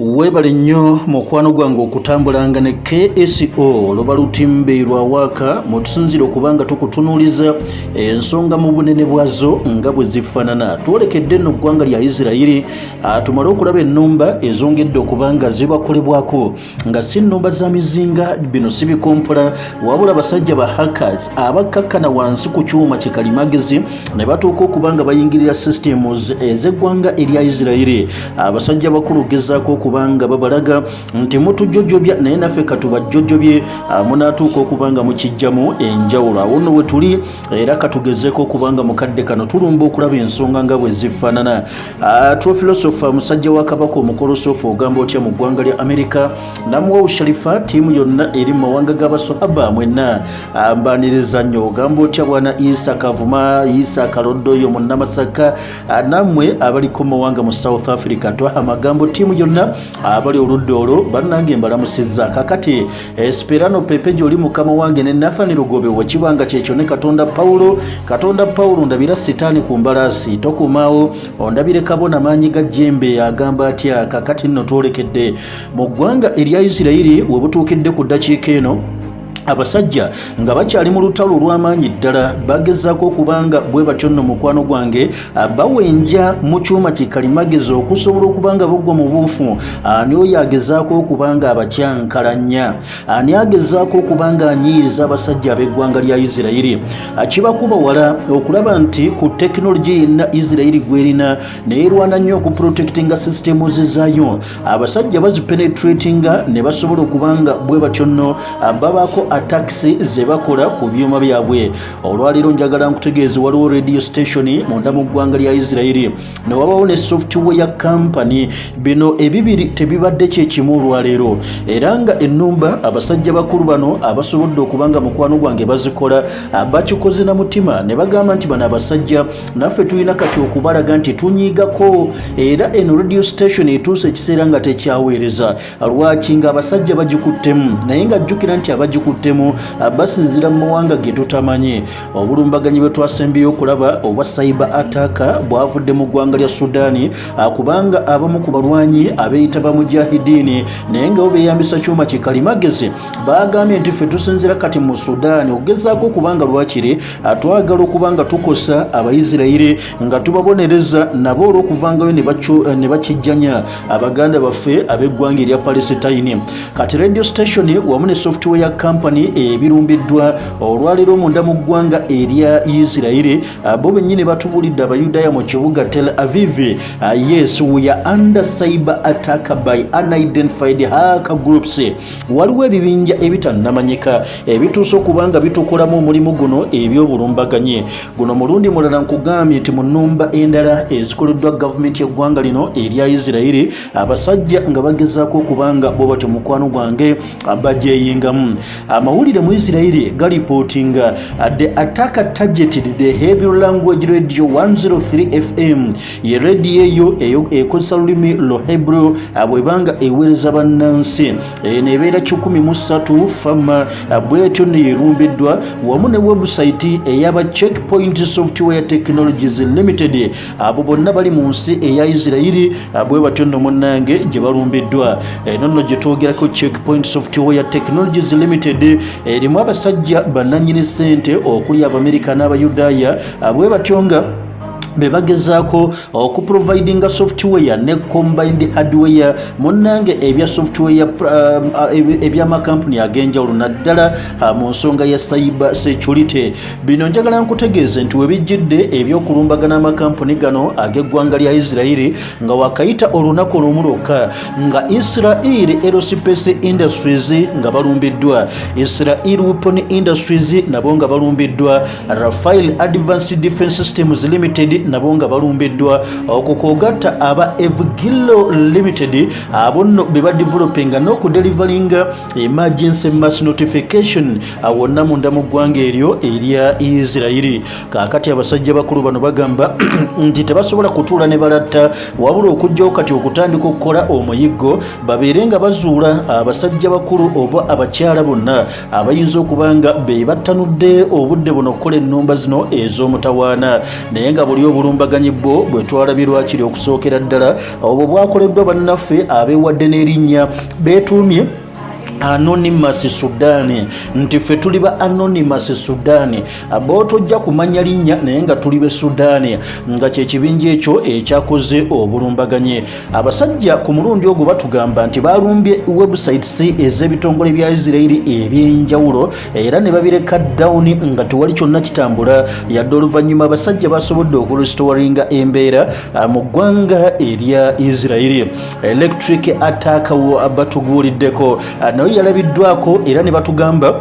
weebale nnyo mukwano gwange okutambulanga ne kso luba lutimbe lwawaaka mutusinzire okubanga tukutunuuliza ensonga mu bunene bwazo nga bwe zifaanana. Twolekedde nno ggwanga lya isirayiri tumale okulaba ennumba ezongedde okubanga zibakolebwako nga si nnumba za mizinga bino si bikompola wabula abasajja ba hackers abakkakkana wansi ku kyuma kikalimagezi ne batuuka okubanga bayingirira systems ez'eggwanga erya isirayiri. Abasajja bakulu gezaako okubanga babalaga nti mutujjojjobya naye naffe katubajjojjobye munaatuuka okubanga mukijjamu enjawulo. Awo nno we tuli era katugezeeko okubanga mukadde kano tulumba okulaba ensonga nga bwe zifaanana. Trofilosofa musajja wa kabaka omukolosofa ogamba otya mu ggwanga lya amerika namuwawu sharifa ttiimu yonna eri mu mawanga g'abasahaba mwenna. Mbaniriza nnyo ogamba otya bwana isa kavuma isa kaloddoyo mu namasaka. Nammwe abaliko mu mawanga mu south africa twaha amagambo ttiimu yonna abali oludda olwo bannange mbalamusizza. Kakati esperano pepe gyoli mukama wange ne nathani lugobe wakibanga kyekyo ne katonda pawulo katonda pawulo ndabira sitaani ku mbalaasi tokumaawo ondabire kabona maanyi ga jembe agamba atya kakati nno twolekedde mu ggwanga erya isirayiri we butuukidde ku ddakiika eno abasajja nga bakyali mu lutalo olw'amaanyi ddala bagezaako okubanga bwe batyo nno mukwano gwange bawenja mu kyuma kikalimagezi okusobola okubanga bagwa mu buufu. Ani oyo agezaako okubanga abakyankalanya. Ani agezaako okubanga anyiiriza abasajja ab'eggwanga lya isirayiri. Kibakuba wala okulaba nti ku tekinologi yenna isirayiri gwerina neerwana nnyo okuprotectinga systems zaayo abasajja bazipenetratinga ne basobola okubanga bwe batyo nno babaako atakisi zebakola ku byuma byabwe. Olwaleero njagala nkutegeeza waliwo radio station munda mu ggwanga lya isirayiri ne wabawo ne software company. Bino ebibiri tebibadde kyekimu olwaleero. Era nga ennumba abasajja bakulu bano abasobodde okubanga mukwano gwange bazikola bakikoze na mutima. Ne bagamba nti bano abasajja naffe tulina kati okubalaga nti tunyiigako. Era eno radio station etuusa ekiseera nga tekyaweereza. Lwaki nga abasajja bagikuttemu? Naye nga jjukira nti abagikutte temu basinzira mu mawanga ge tutamanyi obulumbaganyi bwe twasembyeyo okulaba obwa saiba ataka bwavudde mu ggwanga lya sudaani kubanga abamu ku balwanyi abeeyita bamujahidiini naye nga bo beeyambisa kyuma kikalimagezi bagambye nti ffe tusinzira kati mu sudaani okugezaako okubanga lwakiri twagala okubanga tukosa abaisirayiri nga tubabonereza nabo olw'okuvangayo ne bakijjanya abaganda baffe ab'eggwanga erya palesitayini kati radio station wamu ne software company ebirumbiddwa olwaleero munda mu ggwanga erya isirayiri bo bennyini batubulidde abayudaaya mu kibuga tel aviv. Yes we are under cyber attack by unidentified hacker groups. Waliwo ebibinja ebitannamanyika ebituusa okubanga bitukolamu omulimu guno ebyobulumbaganyi. Guno mulundi mulala nkugambye nti mu nnumba endala ezikoleddwa gavumenti y'eggwanga lino erya isirayiri abasajja nga bagezaako okubanga bo batyo mukwano gwange bagyeyingamu amawulire mu isirayiri galipootinga the attacker targeted the hebrew language radio 103 fm ye rediyo eyo eyo ekozesa lulimi lo hebrew bwebanga eweereza bannansi. Neebeera 13 fama bwetyo neyerumbiddwa wamu ne webusite eyaba checkpoint software technologies limited. Abo bonna bali mu nsi eya isirayiri bwe batyo nno munnange gye balumbiddwa eno nno gye twogerako checkpoint software technologies limited erimu abasajja bannanyini ssente okuli abamerika n'abayudaaya bwe batyo nga bebagezaako okuprovidinga software ne combined hardware. Munnange ebya software ebyamakampuni ag'enjawulo naddala mu nsonga ya cyber security. Bino njagala nkutegeeze nti webijjidde ebyokulumbagana amakampuni gano ag'eggwanga lya isirayiri nga wakayita olunaku olumu lwokka nga israel aerospace industries nga balumbiddwa. Israel weapon industries nabo nga balumbiddwa. Rafael advanced defense systems limited nabo nga balumbiddwa okukoogatta aba evgilo limited abo nno be badevelopinga n'okudelivaringa emergency mass notification. Wonna munda mu ggwanga eryo erya isirayiri. Kaakati abasajja bakulu bano bagamba nti tebasobola kutuula ne balatta. Wabula okujjawo kati okutandika okukola omuyiggo babeere nga bazuula abasajja bakulu oba abakyala bonna. Abayinza okuba nga be battanudde obudde buno okukola ennumba zino ez'omutawaana. Naye nga buli obulumbaganyi bwo bwe twalabirwakiri okusookera ddala obwo bwakoleddwa bannaffe abeewadde n'erinnya. Beetuumye anonymous sudan. Nti ffe tuli ba anonymous sudan. Bootojja kumanya linnya naye nga tuli be sudan. Nga kyekibinja ekyo ekyakoze obulumbaganye abasajja ku mulundi ogwo batugamba nti balumbye websites ez'ebitongole bya isirairi ebyenjawulo era ne babireka down nga tewali kyonna kitambula. Yadde oluvannyuma abasajja basobodde okurestoringa embeera mu ggwanga erya isirairi electric attack batuguuliddeko naye yalabiddwako era ne batugamba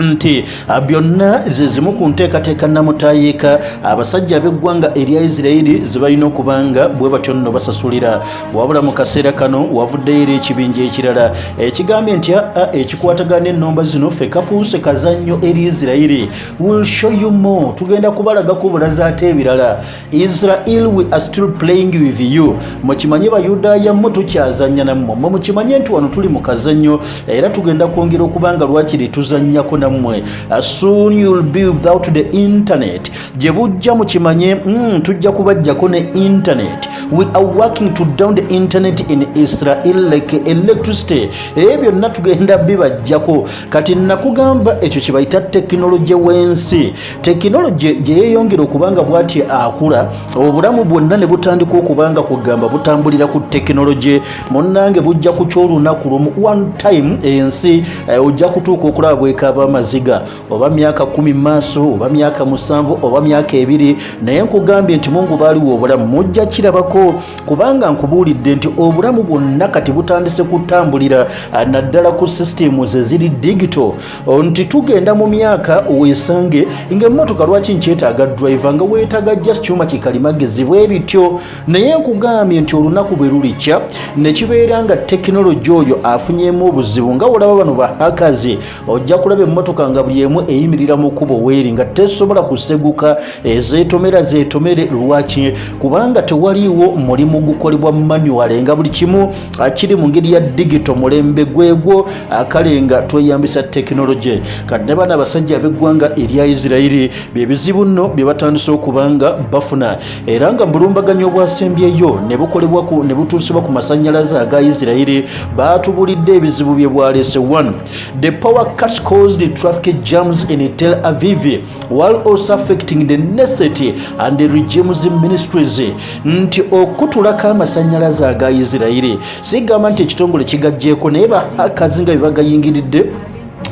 nti byonna zezimu ku nteekateeka namutayiika abasajja ab'eggwanga erya isirairi zebalina okubanga bwe batyo nno basasulira. Wabula mu kaseera kano wavuddeyo era ekibinja ekirala. Ekigambye nti aa ekikwatagana ennomba zino ffe kafuuse kazannyo eri isirairi will show you more tugenda kubalagako bulazi ate ebirala. Israel we are still playing with you. Mukimanye bayudaaya mmwe tukyazanya nammwe. Mmwe mukimanye nti wano tuli mu kazannyo era tugenda kwongera okubanga lwakiri tuzannyako nammwe soon you'll be without the internet. Gye bujja mukimanye mm, tujja kubajjako ne internet. We are working to down the internet in israel like electricity. Ebyo byonna tugenda bibajjako. Kati nakugamba ekyo kyebayita tekinologi w'ensi. Tekinologi gye yeeyongera okubanga bw'ati akula obulamu bwonna ne butandika okubanga kugamba butambulira ku tekinologi munnange bujja ku kyolunaku lumu one time ensi eh, ojja kutuuka okulaba bwekaaba amaziga oba myaka kumi maaso oba myaka musanvu oba myaka ebiri. Naye nkugambye nti mungu baaliwo obulamu mujja kirabako kubanga nkubuulidde nti obulamu bwonna kati butandise kutambulira naddala ku sisitemu ze ziri digito nti tugenda mu myaka weesange ngaemmotoka lwaki nkyetaaga driver nga weetaaga just kyuma kikalimagezi bwe bityo. Naye nkugambye nti olunaku bwe lulikya ne kibeera nga tekinologi oyo afunyemu obuzibu nga olaba bano bahakazi ojja kulaba emmotoka nga buli emu eyimirira mu kkubo weeri nga tesobola kuseguka ezeetomera zeetomere lwaki? Kubanga tewaliiwo mulimu gukolebwa manual nga buli kimu kiri mu ngeri ya digito mulembe gwegwo kale nga tweyambisa tekinologi kati ne baana abasajja ab'eggwanga erya isirairi byebizibu nno bye batandise okubanga bafuna. Era nga mbulumbaganyo obwasembyeyo ne bukolebwa ne butuusibwa ku masannyalaze aga isirairi baatubulidde ebizibu bye bwaleese 1 the power cuts caused traffic jams in tel aviv while also affecting the necessity and the regimes ministries. Nti okutulako amasannyalaze aga isirairi sigamba nti ekitongole kigajjeeko naye bahakazi nga bebagayingiridde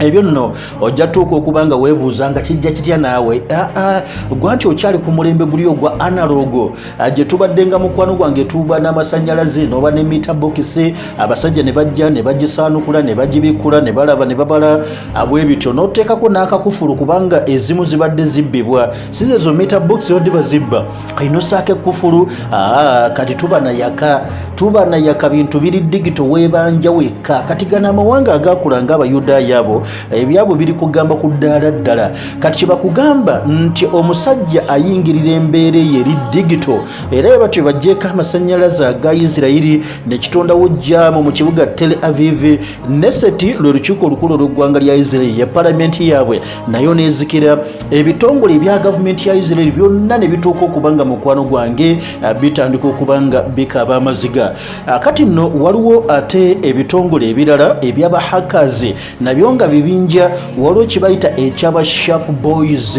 ebyo nno ojja tuuka okuba nga weebuuza nga kijja kitya naawe. Gwa nti okyali ku mulembe guli ogwa analogo gye tubadde nga mukwano gwange tuba n'amasannyalaze noba ne mita bokisi abasajja ne bajja ne bagisaanukula ne bagibikula ne balaba ne babala bwe bityo n'oteekako n'akakufulu kubanga ezimu zibadde zibbibwa. Si zezo mita bokisi badde bazibba ayinosaako ekufulu kati tuba nayaka tuba nayaka bintu biri digito weebanja wekka. Kati gana amawanga agakula ng'abayudaaya abo ebyabo biri kugamba ku ddaala ddala. Kati kyebakugamba nti omusajja ayingirira embeera eyo eri digito era bwe batyo bajjeeko amasannyalaze aga isirairi nekitondawo jaamu mu kibuga tel aviv neseti lwe lukiiko olukulu olw'eggwanga lya isirairi ya palamenti yaabwe. Nayo neezikira ebitongole ebya gavumenti ya isirairi byonna ne bituuka okuba nga mukwano gwange bitandika okuba nga bikaaba amaziga. Kati nno waliwo ate ebitongole ebirala ebyabahakazi nabyo nga bibinja waliwo kibayita ekyaba sharp boys.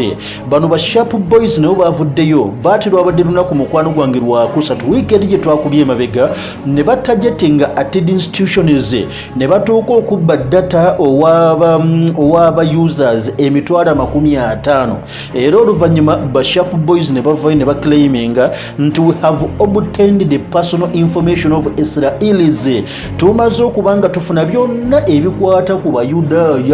Bano ba sharp boys nabo bavuddeyo baati lwabadde lunaku mukwano gwange lwakusatu wiikendi gye twakubye emabega ne batajetinga atted institutions ne batuuka okubba data owaba users emitwalo amakumi ataano. Era oluvannyuma ba sharp boys ne bavayo ne baclaiminga nti we have obtained the personal information of israelis. Tumaze okuba nga tufuna byonna ebikwata ku bayudaaya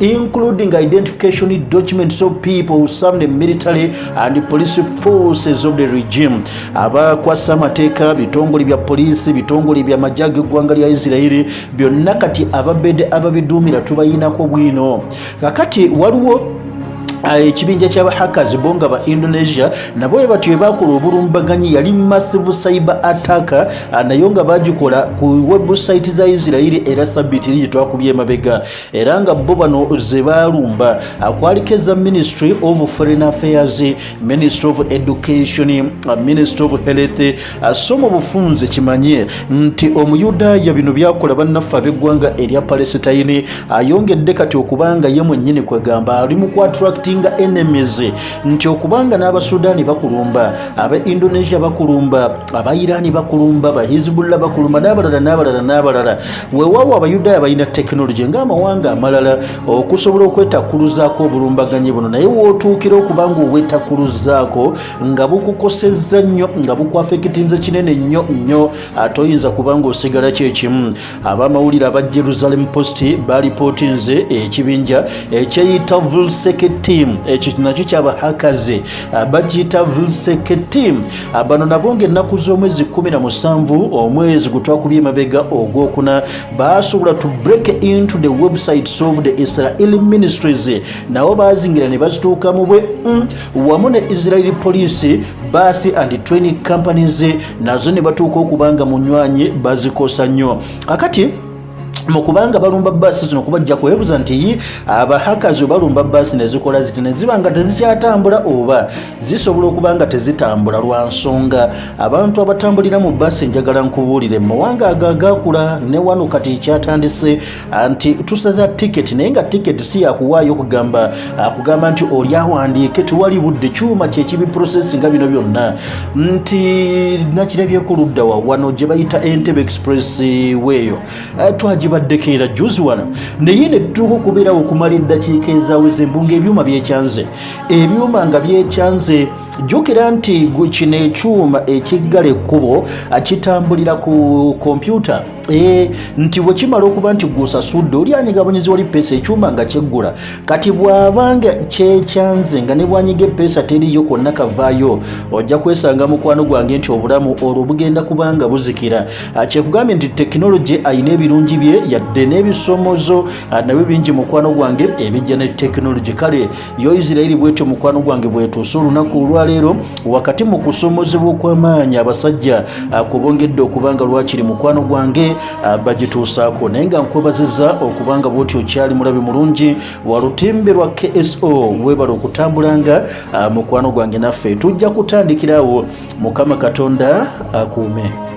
including identification documents of people who serve the military and police forces of the regime. Abakwasa amateeka bitongole bya poliisi bitongole bya majaga eggwanga lya isirairi byonna kati ababedde ababiduumira tubayinako bwino. Kakati waliwo ekibinja kyabahakers bo nga ba indonesia nabo bwe batyo bebakola obulumbaganyi yali massive cyber attack naye nga bagikola ku website za isirairi era sabiti eri gyetwakubye emabega. Era nga bo bano ze balumba kwaliko eza ministry of foreign affairs ministry of education ministry of health. So mu bufunze kimanye nti omuyudaaya bino byakola bannaffe ab'eggwanga erya palestine. Ayongedde kati okubanga ye mwennyini kwegamba ali mu nga enemies nti okubanga n'abasudaani bakulumba aba indonesia bakulumba aba irani bakulumba ba hizbullah bakulumba n'abalala n'abalala n'abalala. Weewaawo abayudaaya balina tekinologi ng'amawanga amalala okusobola okwetakuluzaako obulumbaganyi buno. Naye wootuukira okubanga obwetakuluzaako nga bukukosezza nnyo nga bukwafekitinze kinene nnyo nnyo ate oyinza kubanga osigala kyekimu abamawulire aba jerusalem post balipootinze ekibinja ekyeyita vulseke team ekyo nakyo kyabahakaze bagiyita vulseke team. Bano nabo ngaennaku z'omwezi 17 omwezi gutwakubye emabega ogwokuna basobola to break into the websites of the israeli ministries. Nabo bazingira ne bazituukamu bwe mm, wamu ne israeli police basi and training companies nazo ne batuuka okubanga munywanyi bazikosa nnyo. Akati mukubanga balumba baasi zino kubajja kwebuza nti abahakazi balumba baasi nezikola ziti neziba nga tezikyatambula oba zisobola okuba nga tezitambula lwa nsonga. Abantu abatambulira mu baasi njagala nkubuulire. Mumawanga ago agakula ne wano kati kyatandise nti tusaza tiketi naye nga tiketi si yakuwaayo kugamba kugamba nti oli awandiike tiwali budde kyuma kyekibi processi nga bino byonna. Nti nakirabyeko ludda wa wano gye bayita entebe express weeyo twagibaddeko era juzi wano. Naye ne tutuuka okubeerawo okumala eddakiika ezaweze mbunga ebyuma byekyanze. Ebyuma nga byekyanze jjukira nti kino ekyuma ekiggala ekkubo kitambulira ku kompyuta e, nti bwe kimala okuba nti gwosasudde oli anyigabonyizi wali peesa ekyuma nga kyeggula? Kati bw'abanga kyekyanze nga ne bwanyiga epeesa teriyo konna kavaayo ojja kwesanga mukwano gwange nti obulamu olwo bugenda kubanga buzikira. Kyekugambye nti tekinologi ayina ebirungi bye yadde n'ebisomozo nabyo bingi mukwano gwange ebijja ne tekinologi kale yo isirairi bwetyo mukwano gwange bwetuuse olunaku olwaleero wakati mu kusomozebwa okw'amaanyi abasajja kubongedde okubanga lwakiri mukwano gwange bagituusaako. Naye nga nkwebazizza okubanga bwoti okyali mulabe mulungi walutimbe lwa kso webala okutambulanga mukwano gwange naffe. Tujja kutandikirawo mukama katonda akuume